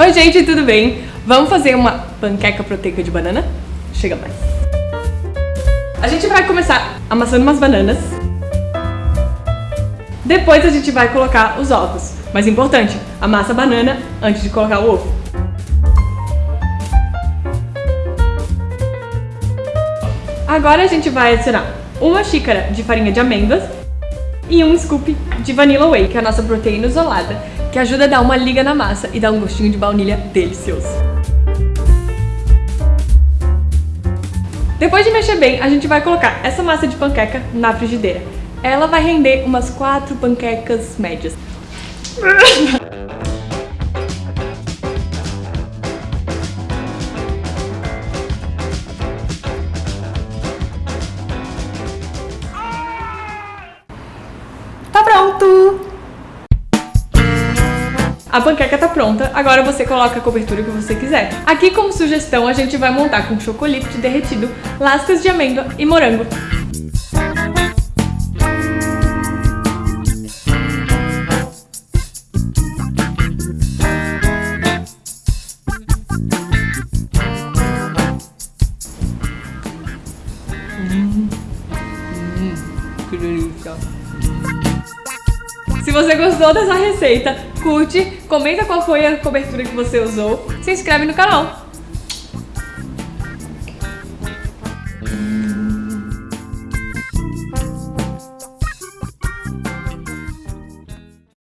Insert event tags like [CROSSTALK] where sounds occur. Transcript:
Oi gente, tudo bem? Vamos fazer uma panqueca proteica de banana? Chega mais. A gente vai começar amassando umas bananas. Depois a gente vai colocar os ovos. Mas importante, amassa a banana antes de colocar o ovo. Agora a gente vai adicionar uma xícara de farinha de amêndoas e um scoop de Vanilla Whey, que é a nossa proteína isolada, que ajuda a dar uma liga na massa e dar um gostinho de baunilha delicioso. Depois de mexer bem, a gente vai colocar essa massa de panqueca na frigideira. Ela vai render umas quatro panquecas médias. [LAUGHS] Pronto! A panqueca tá pronta, agora você coloca a cobertura que você quiser. Aqui como sugestão a gente vai montar com chocolate derretido, lascas de amêndoa e morango. Hum, hum, que delícia! Se você gostou dessa receita, curte, comenta qual foi a cobertura que você usou, se inscreve no canal.